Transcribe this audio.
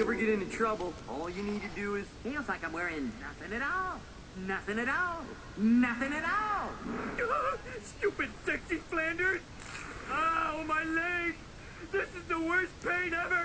ever get into trouble, all you need to do is... Feels like I'm wearing nothing at all. Nothing at all. Nothing at all. Stupid sexy Flanders! Ow, my leg! This is the worst pain ever!